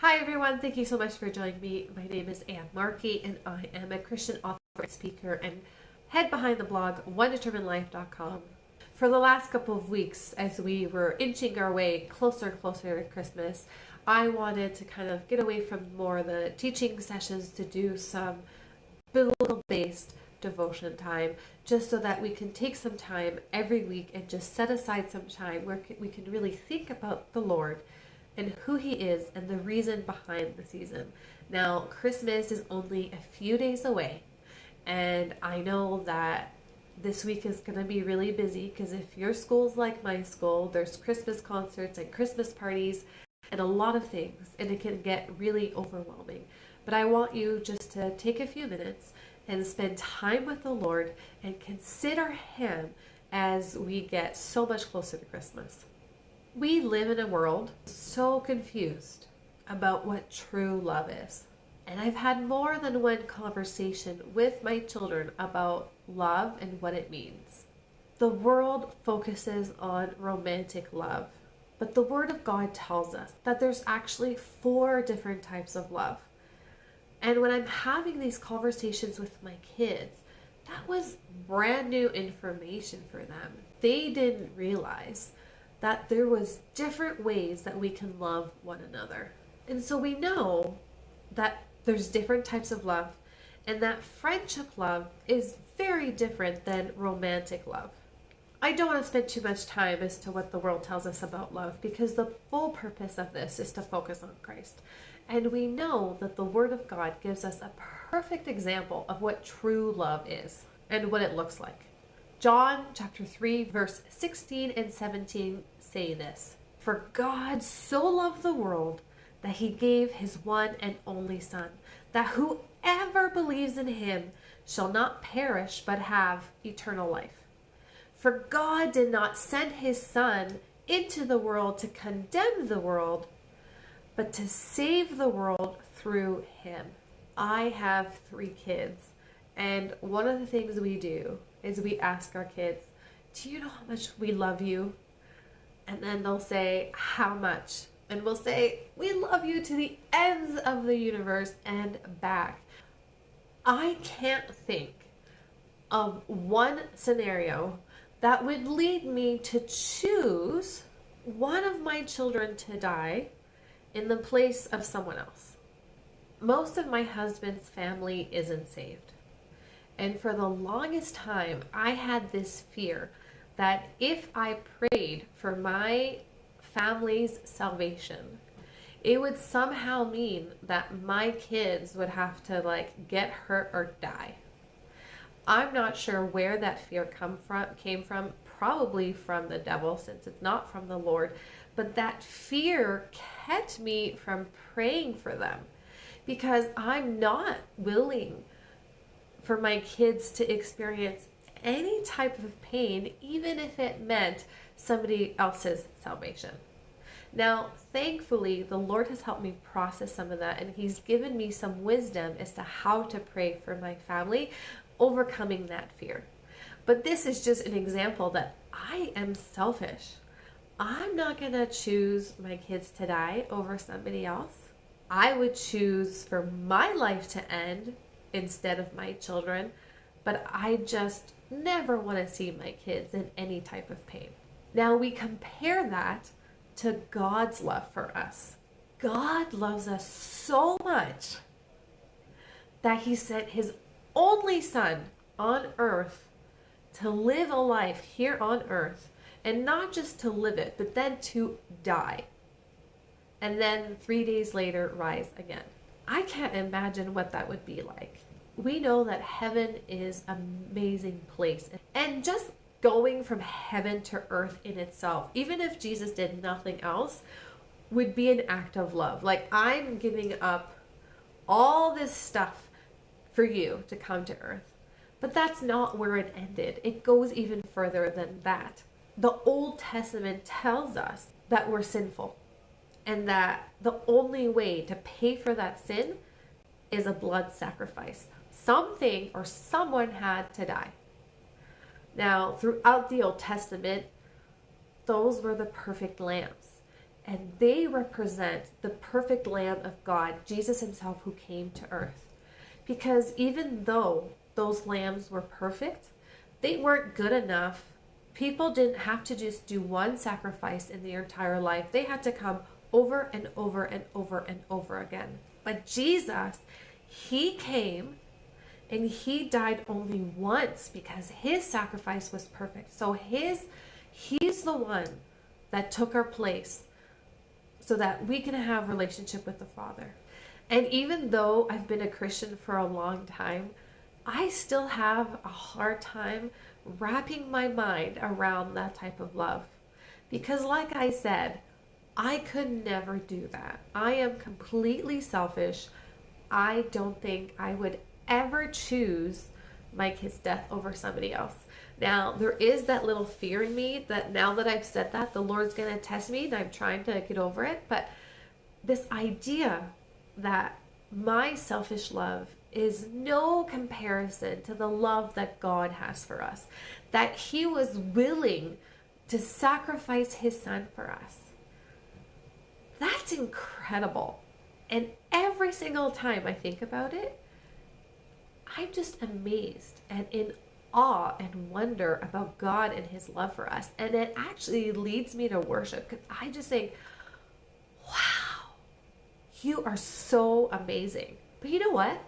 Hi everyone, thank you so much for joining me. My name is Anne Markey and I am a Christian author speaker and head behind the blog onedeterminedlife.com. For the last couple of weeks, as we were inching our way closer and closer to Christmas, I wanted to kind of get away from more of the teaching sessions to do some biblical based devotion time just so that we can take some time every week and just set aside some time where we can really think about the Lord and who he is and the reason behind the season. Now, Christmas is only a few days away, and I know that this week is going to be really busy because if your school's like my school, there's Christmas concerts and Christmas parties and a lot of things, and it can get really overwhelming. But I want you just to take a few minutes and spend time with the Lord and consider Him as we get so much closer to Christmas. We live in a world so confused about what true love is. And I've had more than one conversation with my children about love and what it means. The world focuses on romantic love, but the Word of God tells us that there's actually four different types of love. And when I'm having these conversations with my kids, that was brand new information for them. They didn't realize that there was different ways that we can love one another. And so we know that there's different types of love and that friendship love is very different than romantic love. I don't want to spend too much time as to what the world tells us about love because the full purpose of this is to focus on Christ. And we know that the Word of God gives us a perfect example of what true love is and what it looks like. John chapter 3, verse 16 and 17 say this For God so loved the world that he gave his one and only Son, that whoever believes in him shall not perish but have eternal life. For God did not send his Son into the world to condemn the world, but to save the world through him. I have three kids, and one of the things we do is we ask our kids, Do you know how much we love you? And then they'll say, How much? And we'll say, We love you to the ends of the universe and back. I can't think of one scenario that would lead me to choose one of my children to die in the place of someone else. Most of my husband's family isn't saved. And for the longest time, I had this fear that if I prayed for my family's salvation, it would somehow mean that my kids would have to like get hurt or die. I'm not sure where that fear come from came from, probably from the devil since it's not from the Lord, but that fear kept me from praying for them because I'm not willing for my kids to experience any type of pain, even if it meant somebody else's salvation. Now, thankfully, the Lord has helped me process some of that, and He's given me some wisdom as to how to pray for my family, overcoming that fear. But this is just an example that I am selfish. I'm not going to choose my kids to die over somebody else. I would choose for my life to end instead of my children, but I just never want to see my kids in any type of pain. Now we compare that to God's love for us. God loves us so much that he sent his only son on earth to live a life here on earth and not just to live it, but then to die. And then three days later, rise again. I can't imagine what that would be like. We know that heaven is an amazing place. And just going from heaven to earth in itself even if jesus did nothing else would be an act of love. Like i'm giving up all this stuff for you to come to earth. But that's not where it ended. It goes even further than that. The old testament tells us that we're sinful and that the only way to pay for that sin is a blood sacrifice something or someone had to die. Now, throughout the Old Testament, those were the perfect lambs. and they represent the perfect Lamb of God, Jesus Himself, who came to earth. Because even though those lambs were perfect, they weren't good enough. People didn't have to just do one sacrifice in their entire life, they had to come over and over and over and over again. But Jesus, He came and He died only once because His sacrifice was perfect. So His He's the one that took our place so that we can have relationship with the Father. And even though I've been a Christian for a long time, I still have a hard time wrapping my mind around that type of love. Because, like I said, I could never do that. I am completely selfish. I don't think I would ever choose my kid's death over somebody else. Now, there is that little fear in me that now that I've said that, the Lord's going to test me and I'm trying to get over it. But this idea that my selfish love is no comparison to the love that God has for us, that He was willing to sacrifice His Son for us. That's incredible. And every single time I think about it, I'm just amazed and in awe and wonder about God and His love for us. And it actually leads me to worship because I just think, wow, you are so amazing. But you know what?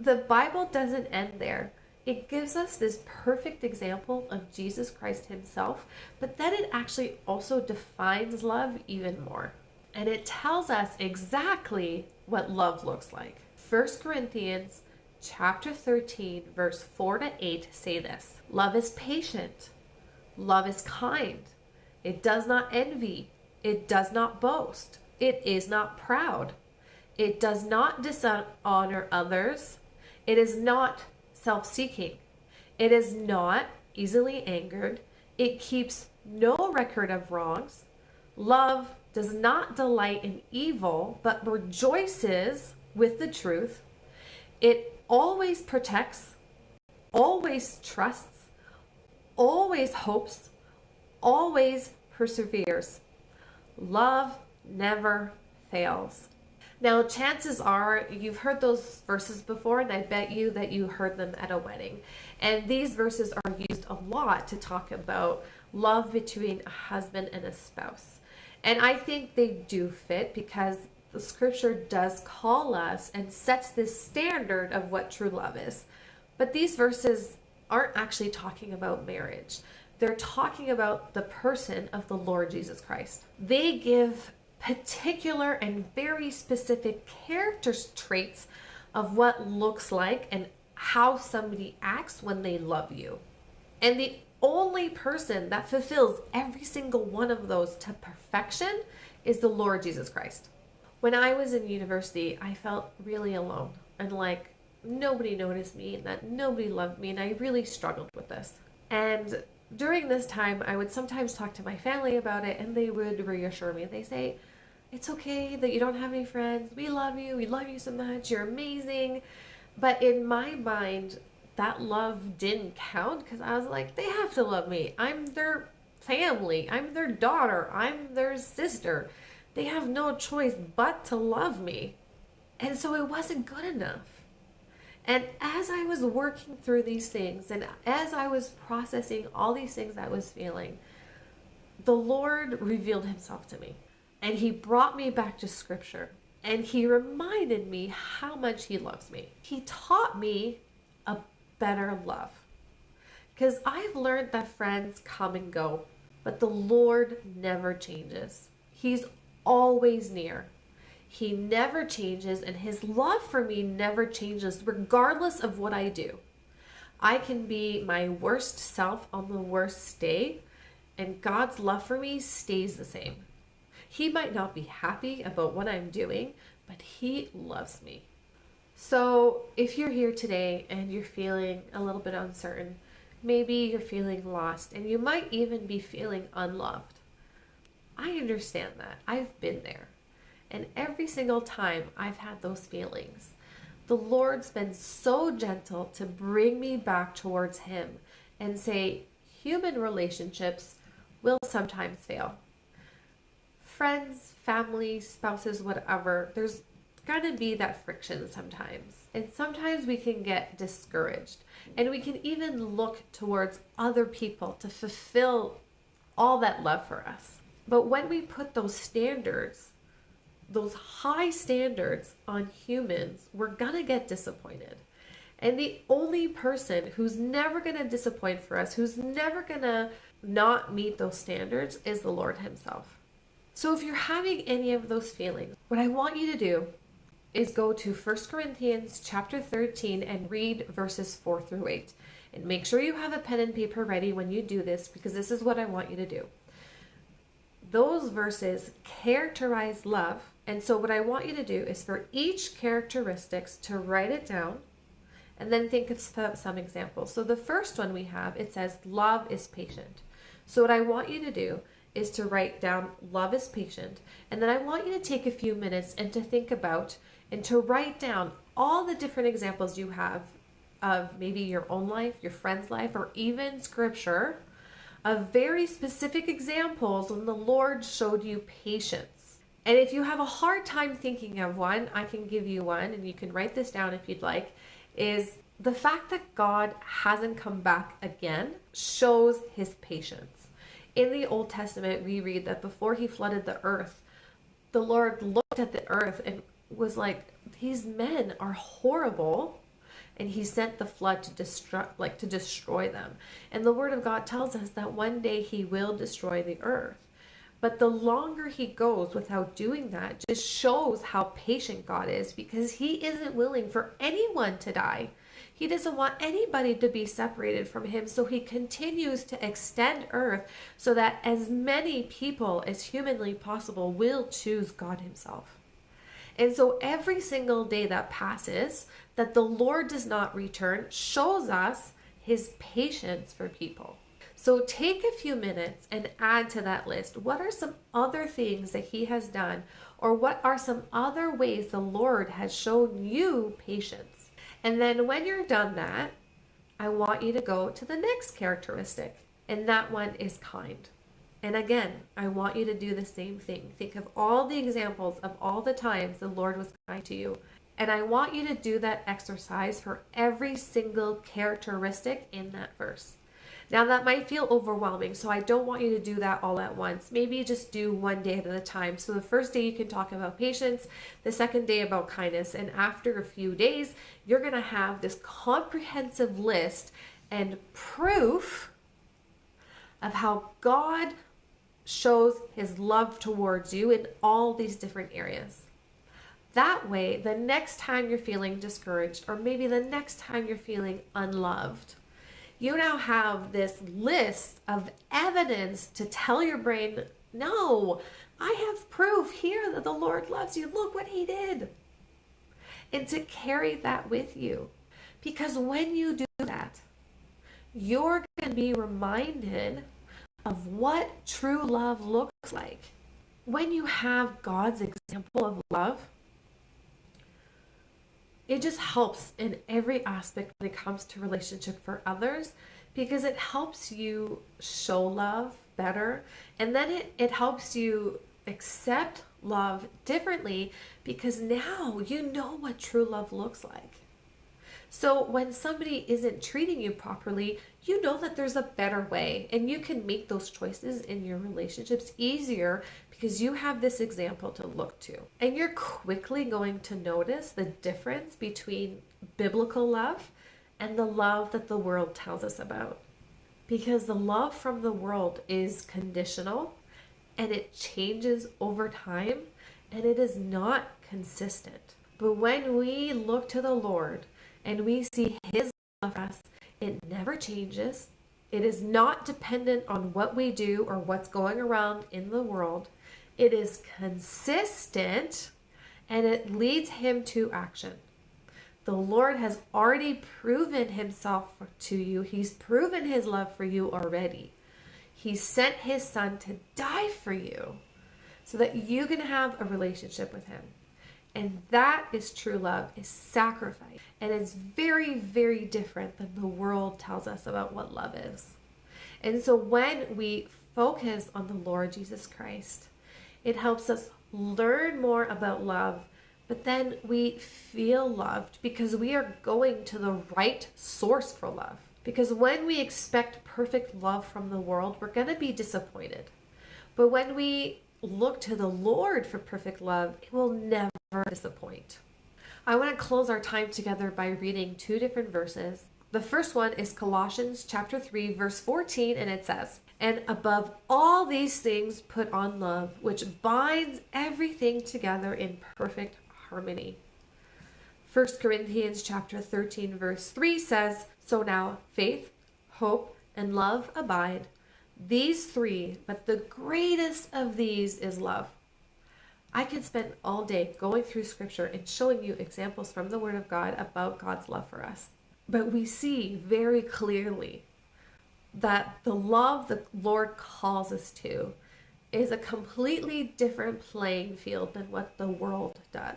The Bible doesn't end there. It gives us this perfect example of Jesus Christ Himself, but then it actually also defines love even more. And it tells us exactly what love looks like. 1 Corinthians chapter 13, verse 4 to 8 say this. Love is patient, love is kind, it does not envy, it does not boast, it is not proud, it does not dishonor others, it is not self seeking, it is not easily angered, it keeps no record of wrongs. Love does not delight in evil, but rejoices with the truth. It always protects, always trusts, always hopes, always perseveres. Love never fails. Now, chances are you've heard those verses before, and I bet you that you heard them at a wedding. And these verses are used a lot to talk about love between a husband and a spouse. And I think they do fit because the scripture does call us and sets this standard of what true love is. But these verses aren't actually talking about marriage. They're talking about the person of the Lord Jesus Christ. They give particular and very specific character traits of what looks like and how somebody acts when they love you. And the only person that fulfills every single one of those to perfection is the Lord Jesus Christ when I was in university, I felt really alone and like nobody noticed me and that nobody loved me, and I really struggled with this. And during this time, I would sometimes talk to my family about it, and they would reassure me. They say, It's okay that you don't have any friends. We love you. We love you so much. You're amazing. But in my mind, that love didn't count because I was like, They have to love me. I'm their family. I'm their daughter. I'm their sister. They have no choice but to love me. And so it wasn't good enough. And as I was working through these things and as I was processing all these things I was feeling, the Lord revealed himself to me. And he brought me back to scripture. And he reminded me how much he loves me. He taught me a better love. Because I've learned that friends come and go, but the Lord never changes. He's always near. He never changes, and his love for me never changes, regardless of what I do. I can be my worst self on the worst day, and God's love for me stays the same. He might not be happy about what I'm doing, but He loves me. So, if you're here today and you're feeling a little bit uncertain, maybe you're feeling lost, and you might even be feeling unloved. I understand that. I've been there. And every single time I've had those feelings, the Lord's been so gentle to bring me back towards Him and say, human relationships will sometimes fail. friends, family, spouses, whatever, there's to be that friction sometimes. And sometimes we can get discouraged. And we can even look towards other people to fulfill all that love for us. But when we put those standards, those high standards on humans, we're going to get disappointed. And the only person who's never going to disappoint for us, who's never going to not meet those standards, is the Lord Himself. So if you're having any of those feelings, what I want you to do is go to 1 Corinthians chapter 13 and read verses 4 through 8. And make sure you have a pen and paper ready when you do this because this is what I want you to do. Those verses characterize love. And so what I want you to do is for each characteristics to write it down and then think of some examples. So the first one we have, it says love is patient. So what I want you to do is to write down love is patient. And then I want you to take a few minutes and to think about and to write down all the different examples you have of maybe your own life, your friend's life, or even scripture of very specific examples when the Lord showed you patience. And if you have a hard time thinking of one, I can give you one, and you can write this down if you'd like. Is the fact that God hasn't come back again shows his patience. In the Old Testament, we read that before he flooded the earth, the Lord looked at the earth and was like, these men are horrible. And he sent the flood to destroy like to destroy them. And the word of god tells us that one day he will destroy the earth. But the longer he goes without doing that just shows how patient god is because he isn't willing for anyone to die. He doesn't want anybody to be separated from him. So he continues to extend earth so that as many people as humanly possible will choose god himself and so every single day that passes that the Lord does not return shows us his patience for people. So take a few minutes and add to that list. What are some other things that he has done or what are some other ways the Lord has shown you patience? And then when you're done that, I want you to go to the next characteristic, and that one is kind. And again, I want you to do the same thing. Think of all the examples of all the times the Lord was kind to you. And I want you to do that exercise for every single characteristic in that verse. Now, that might feel overwhelming, so I don't want you to do that all at once. Maybe just do one day at a time. So, the first day you can talk about patience, the second day about kindness, and after a few days, you're going to have this comprehensive list and proof of how God shows his love towards you in all these different areas. That way, the next time you're feeling discouraged, or maybe the next time you're feeling unloved, you now have this list of evidence to tell your brain, no, I have proof here that the Lord loves you. Look what he did. And to carry that with you. Because when you do that, you're going to be reminded of what true love looks like. When you have God's example of love, it just helps in every aspect when it comes to relationship for others because it helps you show love better and then it, it helps you accept love differently because now you know what true love looks like. So when somebody isn't treating you properly, you know that there's a better way and you can make those choices in your relationships easier because you have this example to look to. And you're quickly going to notice the difference between biblical love and the love that the world tells us about. Because the love from the world is conditional and it changes over time and it is not consistent. But when we look to the Lord and we see His love for us, it never changes. It is not dependent on what we do or what's going around in the world. It is consistent and it leads him to action. The Lord has already proven himself to you. He's proven his love for you already. He sent his son to die for you so that you can have a relationship with him. And that is true love, is sacrifice. And it's very, very different than the world tells us about what love is. And so when we focus on the Lord Jesus Christ It helps us learn more about love, but then we feel loved because we are going to the right source for love. Because when we expect perfect love from the world, we're going to be disappointed. But when we look to the Lord for perfect love, it will never disappoint. I want to close our time together by reading two different verses. The first one is Colossians chapter 3 verse 14 and it says, "And above all these things put on love, which binds everything together in perfect harmony." 1 Corinthians chapter 13 verse 3 says, "So now faith, hope, and love abide, these three, but the greatest of these is love." I can spend all day going through scripture and showing you examples from the word of God about God's love for us. But we see very clearly that the love the Lord calls us to is a completely different playing field than what the world does.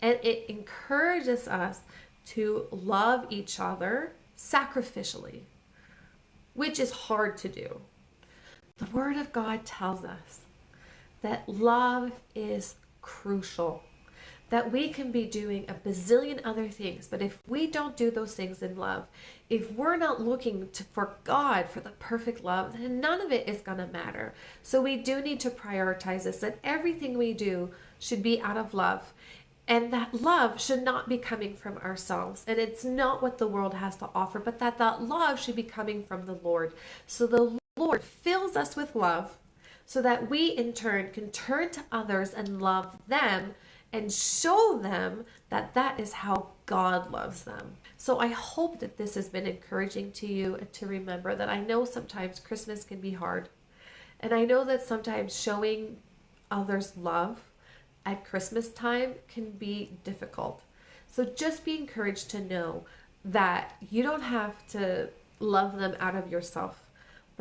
And it encourages us to love each other sacrificially, which is hard to do. The Word of God tells us that love is crucial that we can be doing a bazillion other things. But if we don't do those things in love, if we're not looking to, for God for the perfect love, then none of it is going to matter. So we do need to prioritize this that everything we do should be out of love. And that love should not be coming from ourselves. And it's not what the world has to offer, but that that love should be coming from the Lord. So the Lord fills us with love so that we in turn can turn to others and love them and show them that that is how God loves them. So I hope that this has been encouraging to you to remember that I know sometimes Christmas can be hard. And I know that sometimes showing others love at Christmas time can be difficult. So just be encouraged to know that you don't have to love them out of yourself,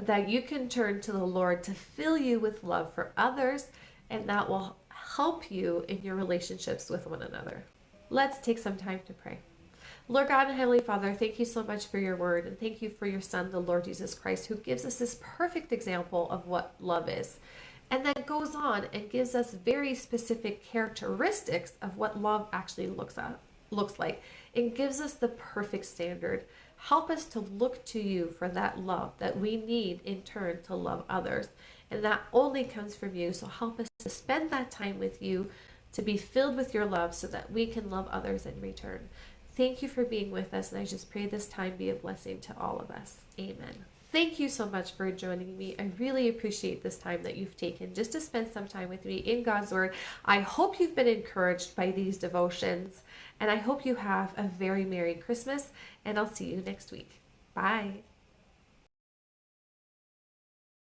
but that you can turn to the Lord to fill you with love for others, and that will help you in your relationships with one another. Let's take some time to pray. Lord God and Heavenly Father, thank you so much for your word and thank you for your Son, the Lord Jesus Christ, who gives us this perfect example of what love is. And then goes on and gives us very specific characteristics of what love actually looks at, looks like. It gives us the perfect standard. Help us to look to you for that love that we need in turn to love others. And that only comes from you. So help us to spend that time with you, to be filled with your love so that we can love others in return. Thank you for being with us. And I just pray this time be a blessing to all of us. Amen. Thank you so much for joining me. I really appreciate this time that you've taken just to spend some time with me in God's Word. I hope you've been encouraged by these devotions, and I hope you have a very Merry Christmas, and I'll see you next week. Bye.